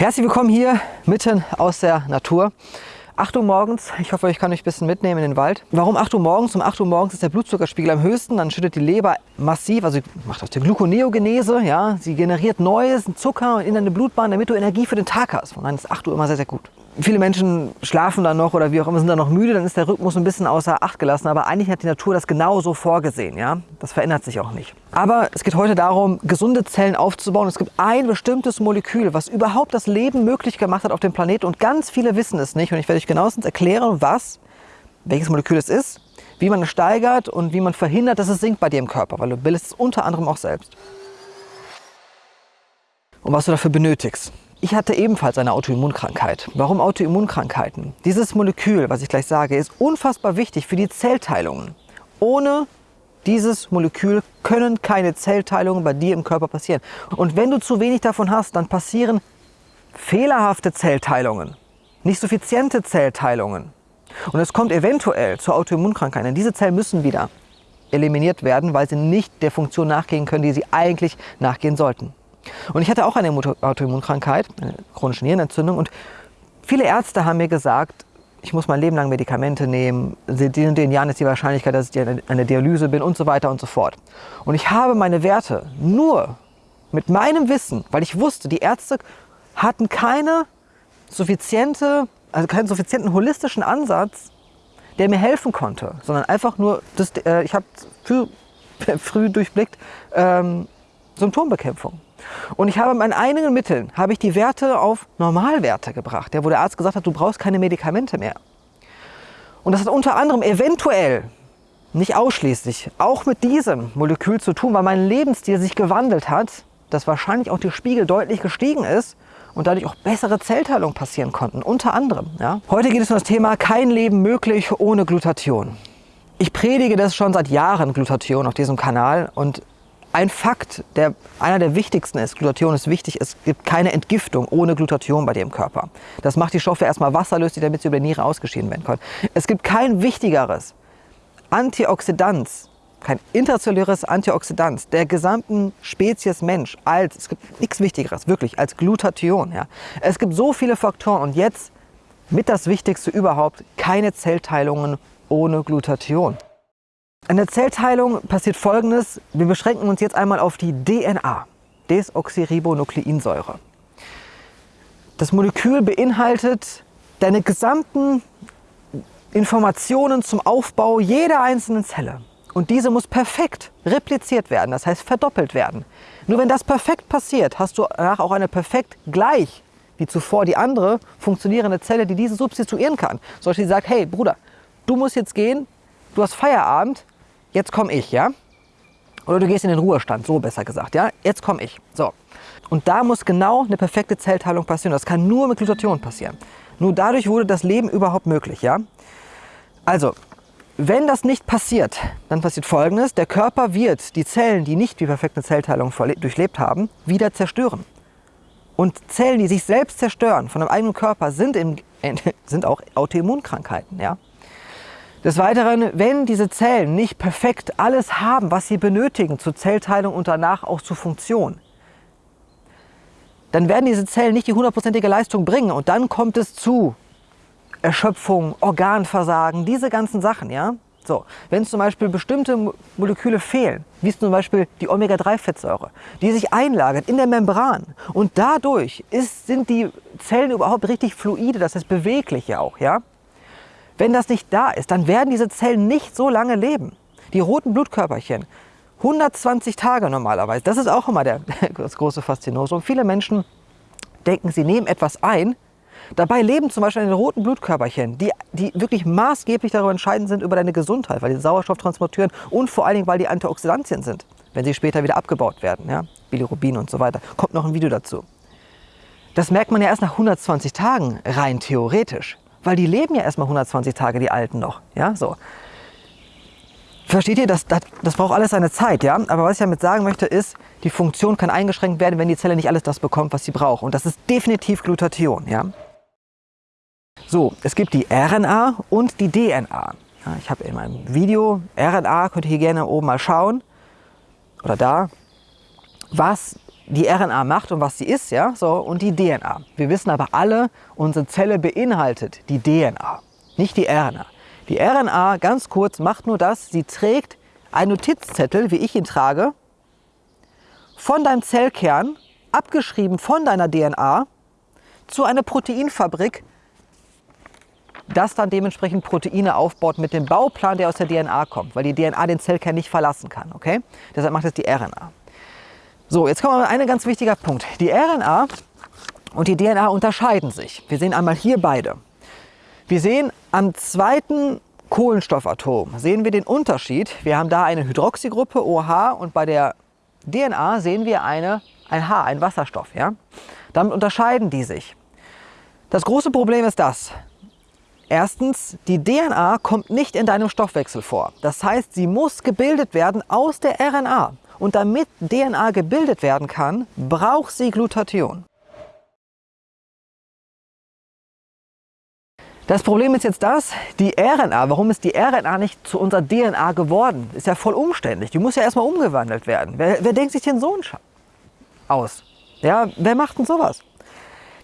Herzlich willkommen hier mitten aus der Natur. 8 Uhr morgens, ich hoffe, ich kann euch ein bisschen mitnehmen in den Wald. Warum 8 Uhr morgens? Um 8 Uhr morgens ist der Blutzuckerspiegel am höchsten, dann schüttet die Leber massiv, also macht aus der Gluconeogenese, ja, sie generiert neues Zucker in deine Blutbahn, damit du Energie für den Tag hast. Und dann ist 8 Uhr immer sehr, sehr gut viele Menschen schlafen dann noch oder wie auch immer, sind dann noch müde, dann ist der Rhythmus ein bisschen außer Acht gelassen. Aber eigentlich hat die Natur das genau so vorgesehen. Ja? Das verändert sich auch nicht. Aber es geht heute darum, gesunde Zellen aufzubauen. Es gibt ein bestimmtes Molekül, was überhaupt das Leben möglich gemacht hat auf dem Planeten. Und ganz viele wissen es nicht. Und ich werde euch genauestens erklären, was, welches Molekül es ist, wie man es steigert und wie man verhindert, dass es sinkt bei dir im Körper. Weil du bildest es unter anderem auch selbst. Und was du dafür benötigst. Ich hatte ebenfalls eine Autoimmunkrankheit. Warum Autoimmunkrankheiten? Dieses Molekül, was ich gleich sage, ist unfassbar wichtig für die Zellteilungen. Ohne dieses Molekül können keine Zellteilungen bei dir im Körper passieren. Und wenn du zu wenig davon hast, dann passieren fehlerhafte Zellteilungen, nicht suffiziente Zellteilungen. Und es kommt eventuell zur Autoimmunkrankheit. Denn diese Zellen müssen wieder eliminiert werden, weil sie nicht der Funktion nachgehen können, die sie eigentlich nachgehen sollten. Und ich hatte auch eine Autoimmunkrankheit, eine chronische Nierenentzündung. Und viele Ärzte haben mir gesagt, ich muss mein Leben lang Medikamente nehmen, in den Jahren ist die Wahrscheinlichkeit, dass ich eine Dialyse bin und so weiter und so fort. Und ich habe meine Werte nur mit meinem Wissen, weil ich wusste, die Ärzte hatten keine suffiziente, also keinen suffizienten holistischen Ansatz, der mir helfen konnte, sondern einfach nur, das, äh, ich habe früh, früh durchblickt, ähm, Symptombekämpfung. Und ich habe mit meinen eigenen Mitteln, habe ich die Werte auf Normalwerte gebracht, ja, wo der Arzt gesagt hat, du brauchst keine Medikamente mehr. Und das hat unter anderem eventuell, nicht ausschließlich, auch mit diesem Molekül zu tun, weil mein Lebensstil sich gewandelt hat, dass wahrscheinlich auch der Spiegel deutlich gestiegen ist und dadurch auch bessere Zellteilung passieren konnten, unter anderem. Ja. Heute geht es um das Thema kein Leben möglich ohne Glutathion. Ich predige das schon seit Jahren, Glutathion, auf diesem Kanal und ein Fakt, der einer der wichtigsten ist, Glutathion ist wichtig, es gibt keine Entgiftung ohne Glutathion bei dir im Körper. Das macht die Stoffe erstmal wasserlöslich, damit sie über die Niere ausgeschieden werden können. Es gibt kein wichtigeres Antioxidant, kein interzelluläres Antioxidant der gesamten Spezies Mensch als, es gibt nichts Wichtigeres, wirklich, als Glutathion. Ja. Es gibt so viele Faktoren und jetzt mit das Wichtigste überhaupt, keine Zellteilungen ohne Glutathion. An der Zellteilung passiert folgendes. Wir beschränken uns jetzt einmal auf die DNA, Desoxyribonukleinsäure. Das Molekül beinhaltet deine gesamten Informationen zum Aufbau jeder einzelnen Zelle. Und diese muss perfekt repliziert werden, das heißt verdoppelt werden. Nur wenn das perfekt passiert, hast du danach auch eine perfekt gleich wie zuvor die andere funktionierende Zelle, die diese substituieren kann. Zum Beispiel sagt, hey Bruder, du musst jetzt gehen, du hast Feierabend, jetzt komme ich, ja? Oder du gehst in den Ruhestand, so besser gesagt, ja? Jetzt komme ich. So. Und da muss genau eine perfekte Zellteilung passieren. Das kann nur mit Glutathion passieren. Nur dadurch wurde das Leben überhaupt möglich, ja? Also, wenn das nicht passiert, dann passiert Folgendes. Der Körper wird die Zellen, die nicht die perfekte Zellteilung durchlebt haben, wieder zerstören. Und Zellen, die sich selbst zerstören von einem eigenen Körper, sind, im, sind auch Autoimmunkrankheiten. Ja? Des Weiteren, wenn diese Zellen nicht perfekt alles haben, was sie benötigen zur Zellteilung und danach auch zur Funktion, dann werden diese Zellen nicht die hundertprozentige Leistung bringen und dann kommt es zu Erschöpfung, Organversagen, diese ganzen Sachen. Ja? So, wenn zum Beispiel bestimmte Moleküle fehlen, wie zum Beispiel die Omega-3-Fettsäure, die sich einlagert in der Membran und dadurch ist, sind die Zellen überhaupt richtig fluide, das heißt beweglich ja auch. Ja? Wenn das nicht da ist, dann werden diese Zellen nicht so lange leben. Die roten Blutkörperchen, 120 Tage normalerweise, das ist auch immer der, das große Faszinosum. Viele Menschen denken, sie nehmen etwas ein, Dabei leben zum Beispiel die roten Blutkörperchen, die, die wirklich maßgeblich darüber entscheidend sind über deine Gesundheit, weil die Sauerstoff transportieren und vor allen Dingen, weil die Antioxidantien sind, wenn sie später wieder abgebaut werden, ja? Bilirubin und so weiter. Kommt noch ein Video dazu. Das merkt man ja erst nach 120 Tagen, rein theoretisch. Weil die leben ja erstmal 120 Tage, die Alten noch. Ja, so. Versteht ihr, das, das, das braucht alles seine Zeit, ja? Aber was ich damit sagen möchte, ist, die Funktion kann eingeschränkt werden, wenn die Zelle nicht alles das bekommt, was sie braucht. Und das ist definitiv Glutathion, ja? So, es gibt die RNA und die DNA. Ja, ich habe in meinem Video RNA, könnt ihr hier gerne oben mal schauen, oder da, was die RNA macht und was sie ist, ja, so, und die DNA. Wir wissen aber alle, unsere Zelle beinhaltet die DNA, nicht die RNA. Die RNA, ganz kurz, macht nur das, sie trägt einen Notizzettel, wie ich ihn trage, von deinem Zellkern, abgeschrieben von deiner DNA, zu einer Proteinfabrik, das dann dementsprechend Proteine aufbaut mit dem Bauplan, der aus der DNA kommt, weil die DNA den Zellkern nicht verlassen kann. Okay? Deshalb macht es die RNA. So, jetzt kommen wir zu einem ganz wichtiger Punkt. Die RNA und die DNA unterscheiden sich. Wir sehen einmal hier beide. Wir sehen am zweiten Kohlenstoffatom sehen wir den Unterschied. Wir haben da eine Hydroxygruppe OH und bei der DNA sehen wir eine, ein H, ein Wasserstoff. Ja? Damit unterscheiden die sich. Das große Problem ist das. Erstens, die DNA kommt nicht in deinem Stoffwechsel vor. Das heißt, sie muss gebildet werden aus der RNA. Und damit DNA gebildet werden kann, braucht sie Glutathion. Das Problem ist jetzt das, die RNA, warum ist die RNA nicht zu unserer DNA geworden? Ist ja voll umständlich. Die muss ja erstmal umgewandelt werden. Wer, wer denkt sich den so aus? Ja, wer macht denn sowas?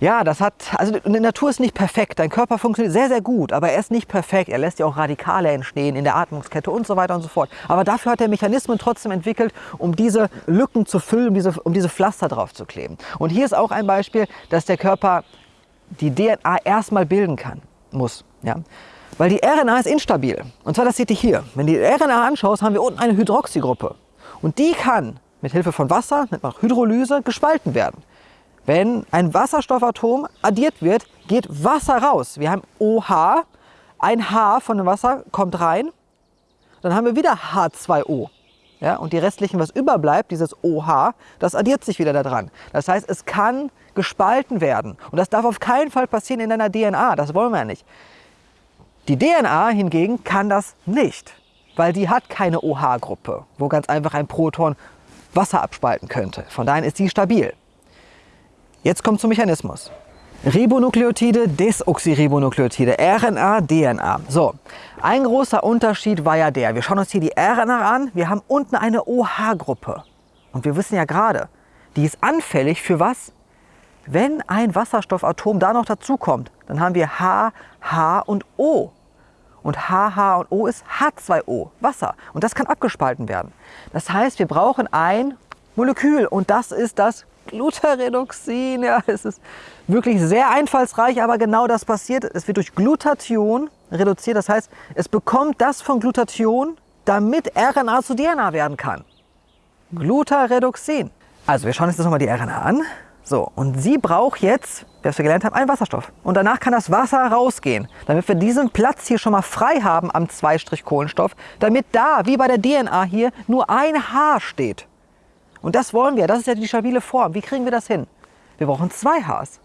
Ja, das hat, also die Natur ist nicht perfekt. Dein Körper funktioniert sehr, sehr gut, aber er ist nicht perfekt. Er lässt ja auch Radikale entstehen in der Atmungskette und so weiter und so fort. Aber dafür hat er Mechanismen trotzdem entwickelt, um diese Lücken zu füllen, um diese, um diese Pflaster drauf zu kleben. Und hier ist auch ein Beispiel, dass der Körper die DNA erstmal bilden kann muss. Ja? Weil die RNA ist instabil. Und zwar, das seht ihr hier. Wenn du die RNA anschaust, haben wir unten eine Hydroxygruppe. Und die kann mit Hilfe von Wasser, man Hydrolyse, gespalten werden. Wenn ein Wasserstoffatom addiert wird, geht Wasser raus. Wir haben OH, ein H von dem Wasser kommt rein, dann haben wir wieder H2O. Ja, und die restlichen, was überbleibt, dieses OH, das addiert sich wieder daran. Das heißt, es kann gespalten werden. Und das darf auf keinen Fall passieren in deiner DNA. Das wollen wir ja nicht. Die DNA hingegen kann das nicht, weil die hat keine OH-Gruppe, wo ganz einfach ein Proton Wasser abspalten könnte. Von daher ist sie stabil. Jetzt kommt zum Mechanismus. Ribonukleotide, Desoxyribonukleotide, RNA, DNA. So, ein großer Unterschied war ja der, wir schauen uns hier die RNA an, wir haben unten eine OH-Gruppe. Und wir wissen ja gerade, die ist anfällig für was? Wenn ein Wasserstoffatom da noch dazukommt, dann haben wir H, H und O. Und H, H und O ist H2O, Wasser. Und das kann abgespalten werden. Das heißt, wir brauchen ein Molekül und das ist das Glutaredoxin. Ja, es ist wirklich sehr einfallsreich, aber genau das passiert. Es wird durch Glutathion reduziert. Das heißt, es bekommt das von Glutathion, damit RNA zu DNA werden kann. Glutaredoxin. Also wir schauen uns jetzt nochmal die RNA an. So, und sie braucht jetzt, was wir gelernt haben, einen Wasserstoff. Und danach kann das Wasser rausgehen, damit wir diesen Platz hier schon mal frei haben am Zweistrich-Kohlenstoff, damit da, wie bei der DNA hier, nur ein H steht. Und das wollen wir, das ist ja die stabile Form. Wie kriegen wir das hin? Wir brauchen zwei Hs.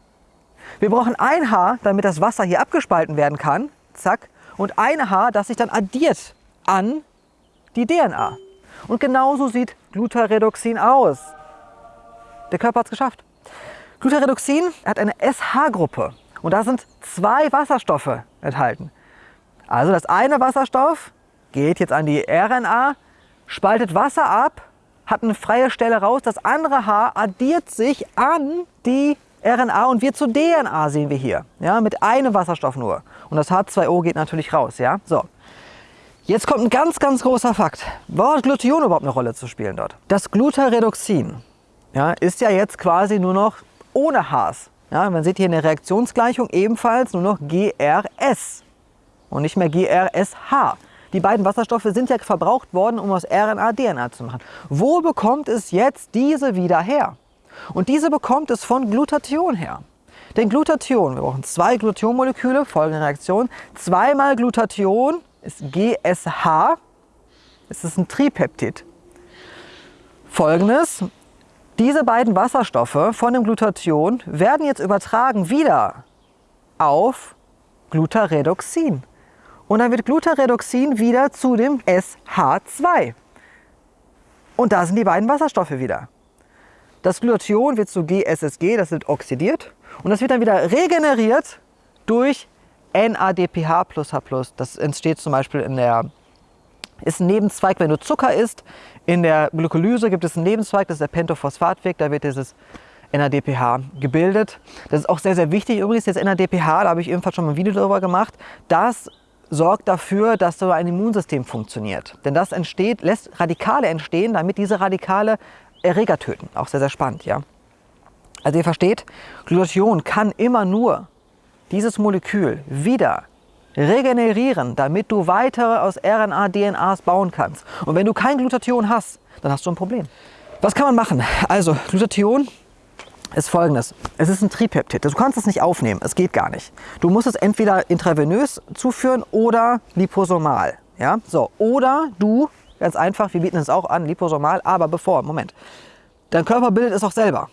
Wir brauchen ein H, damit das Wasser hier abgespalten werden kann, zack, und ein H, das sich dann addiert an die DNA. Und genauso sieht Glutaredoxin aus. Der Körper hat es geschafft. Glutaredoxin hat eine SH-Gruppe und da sind zwei Wasserstoffe enthalten. Also das eine Wasserstoff geht jetzt an die RNA, spaltet Wasser ab, hat eine freie Stelle raus. Das andere H addiert sich an die RNA und wird zu DNA, sehen wir hier. Ja, mit einem Wasserstoff nur. Und das H2O geht natürlich raus. Ja? So. Jetzt kommt ein ganz, ganz großer Fakt. Warum hat Glutathion überhaupt eine Rolle zu spielen dort? Das Glutaredoxin ja, ist ja jetzt quasi nur noch ohne Hs. Ja, man sieht hier in der Reaktionsgleichung ebenfalls nur noch GRS und nicht mehr GRSH. Die beiden Wasserstoffe sind ja verbraucht worden, um aus RNA DNA zu machen. Wo bekommt es jetzt diese wieder her? Und diese bekommt es von Glutathion her. Denn Glutathion, wir brauchen zwei Glutathionmoleküle, folgende Reaktion. Zweimal Glutathion ist GSH, es ist ein Tripeptid. Folgendes, diese beiden Wasserstoffe von dem Glutathion werden jetzt übertragen wieder auf Glutaredoxin. Und dann wird Glutaredoxin wieder zu dem SH2. Und da sind die beiden Wasserstoffe wieder. Das Glutathion wird zu GSSG, das wird oxidiert. Und das wird dann wieder regeneriert durch NADPH H+. Das entsteht zum Beispiel in der Ist ein Nebenzweig, wenn du Zucker isst. In der Glykolyse gibt es einen Nebenzweig, das ist der Pentophosphatweg, da wird dieses NADPH gebildet. Das ist auch sehr, sehr wichtig. Übrigens, jetzt NADPH, da habe ich ebenfalls schon mal ein Video darüber gemacht. Das sorgt dafür, dass so ein Immunsystem funktioniert. Denn das entsteht, lässt Radikale entstehen, damit diese Radikale Erreger töten. Auch sehr, sehr spannend, ja. Also ihr versteht, Glutathion kann immer nur dieses Molekül wieder regenerieren, damit du weitere aus RNA, DNAs bauen kannst. Und wenn du kein Glutathion hast, dann hast du ein Problem. Was kann man machen? Also Glutathion ist folgendes. Es ist ein Tripeptid. Du kannst es nicht aufnehmen. Es geht gar nicht. Du musst es entweder intravenös zuführen oder liposomal. Ja? So. Oder du, ganz einfach, wir bieten es auch an, liposomal, aber bevor, Moment. Dein Körper bildet es auch selber.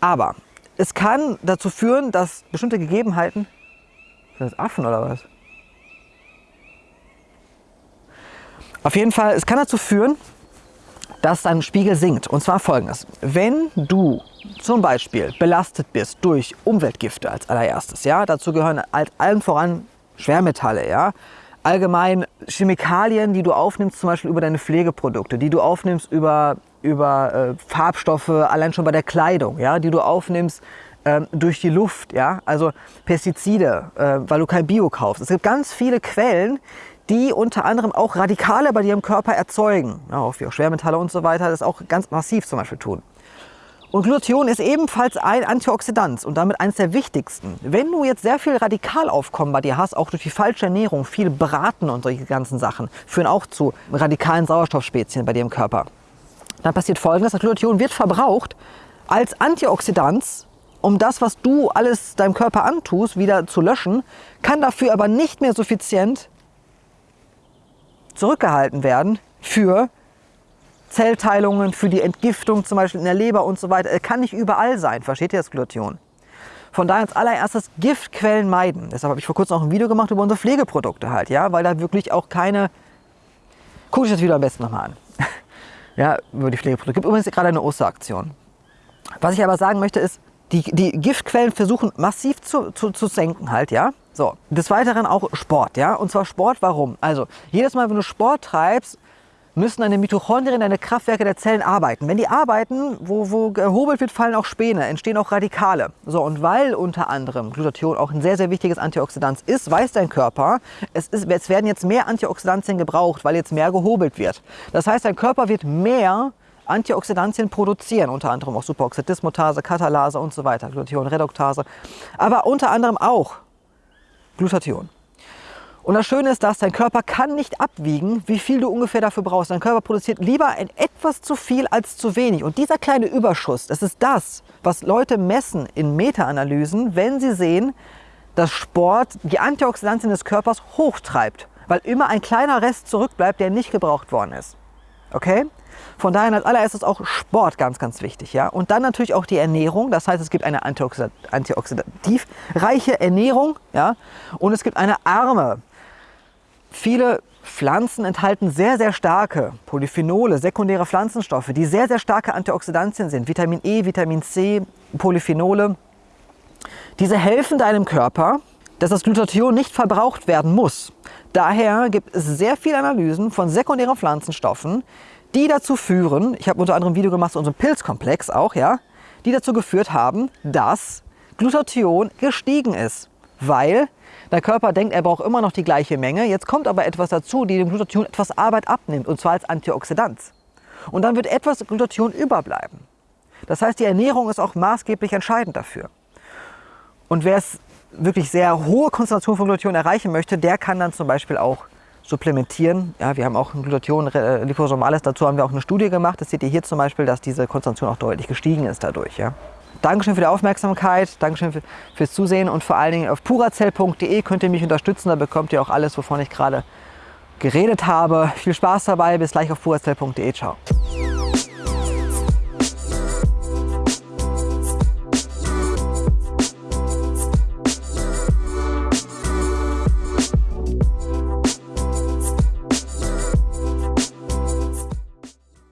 Aber es kann dazu führen, dass bestimmte Gegebenheiten. Sind das Affen oder was? Auf jeden Fall, es kann dazu führen, dass dein Spiegel sinkt. Und zwar folgendes. Wenn du zum Beispiel belastet bist durch Umweltgifte als allererstes, ja, dazu gehören als allen voran Schwermetalle, ja, allgemein Chemikalien, die du aufnimmst, zum Beispiel über deine Pflegeprodukte, die du aufnimmst über, über äh, Farbstoffe, allein schon bei der Kleidung, ja, die du aufnimmst ähm, durch die Luft, ja, also Pestizide, äh, weil du kein Bio kaufst. Es gibt ganz viele Quellen, die unter anderem auch Radikale bei im Körper erzeugen, auch wie auch Schwermetalle und so weiter, das auch ganz massiv zum Beispiel tun. Und Glutathion ist ebenfalls ein Antioxidant und damit eines der wichtigsten. Wenn du jetzt sehr viel Radikalaufkommen bei dir hast, auch durch die falsche Ernährung, viel Braten und solche ganzen Sachen, führen auch zu radikalen Sauerstoffspezien bei dir im Körper. Dann passiert folgendes, das Glutathion wird verbraucht als Antioxidant, um das, was du alles deinem Körper antust, wieder zu löschen, kann dafür aber nicht mehr suffizient zurückgehalten werden für Zellteilungen, für die Entgiftung zum Beispiel in der Leber und so weiter. Er kann nicht überall sein, versteht ihr das Glutathion? Von daher als allererstes Giftquellen meiden. Deshalb habe ich vor kurzem auch ein Video gemacht über unsere Pflegeprodukte halt, ja, weil da wirklich auch keine... Guck ich das Video am besten nochmal an. ja, über die Pflegeprodukte. Gibt übrigens gerade eine Osteraktion. Was ich aber sagen möchte ist, die, die Giftquellen versuchen massiv zu, zu, zu senken halt, ja. So, des Weiteren auch Sport, ja. Und zwar Sport, warum? Also, jedes Mal, wenn du Sport treibst, müssen deine Mitochondrien, deine Kraftwerke der Zellen arbeiten. Wenn die arbeiten, wo, wo gehobelt wird, fallen auch Späne, entstehen auch Radikale. So, und weil unter anderem Glutathion auch ein sehr, sehr wichtiges Antioxidant ist, weiß dein Körper, es, ist, es werden jetzt mehr Antioxidantien gebraucht, weil jetzt mehr gehobelt wird. Das heißt, dein Körper wird mehr Antioxidantien produzieren, unter anderem auch Superoxidismutase, Katalase und so weiter, Glutathion, Reduktase, aber unter anderem auch Glutathion. Und das Schöne ist, dass dein Körper kann nicht abwiegen, wie viel du ungefähr dafür brauchst. Dein Körper produziert lieber ein etwas zu viel als zu wenig. Und dieser kleine Überschuss, das ist das, was Leute messen in Meta-Analysen, wenn sie sehen, dass Sport die Antioxidantien des Körpers hochtreibt, weil immer ein kleiner Rest zurückbleibt, der nicht gebraucht worden ist. Okay? Von daher als allererstes auch Sport ganz, ganz wichtig. Ja? Und dann natürlich auch die Ernährung. Das heißt, es gibt eine antioxidativ reiche Ernährung ja? und es gibt eine arme. Viele Pflanzen enthalten sehr, sehr starke Polyphenole, sekundäre Pflanzenstoffe, die sehr, sehr starke Antioxidantien sind. Vitamin E, Vitamin C, Polyphenole. Diese helfen deinem Körper, dass das Glutathion nicht verbraucht werden muss. Daher gibt es sehr viele Analysen von sekundären Pflanzenstoffen, die dazu führen, ich habe unter anderem ein Video gemacht zu unserem Pilzkomplex auch, ja, die dazu geführt haben, dass Glutathion gestiegen ist, weil der Körper denkt, er braucht immer noch die gleiche Menge. Jetzt kommt aber etwas dazu, die dem Glutathion etwas Arbeit abnimmt, und zwar als Antioxidant. Und dann wird etwas Glutathion überbleiben. Das heißt, die Ernährung ist auch maßgeblich entscheidend dafür. Und wer es wirklich sehr hohe Konzentration von Glutathion erreichen möchte, der kann dann zum Beispiel auch supplementieren. Ja, wir haben auch ein Glutathion äh, dazu haben wir auch eine Studie gemacht. Das seht ihr hier zum Beispiel, dass diese Konzentration auch deutlich gestiegen ist dadurch. Ja. Dankeschön für die Aufmerksamkeit, Dankeschön für, fürs Zusehen und vor allen Dingen auf purazell.de könnt ihr mich unterstützen. Da bekommt ihr auch alles, wovon ich gerade geredet habe. Viel Spaß dabei, bis gleich auf purazell.de. Ciao.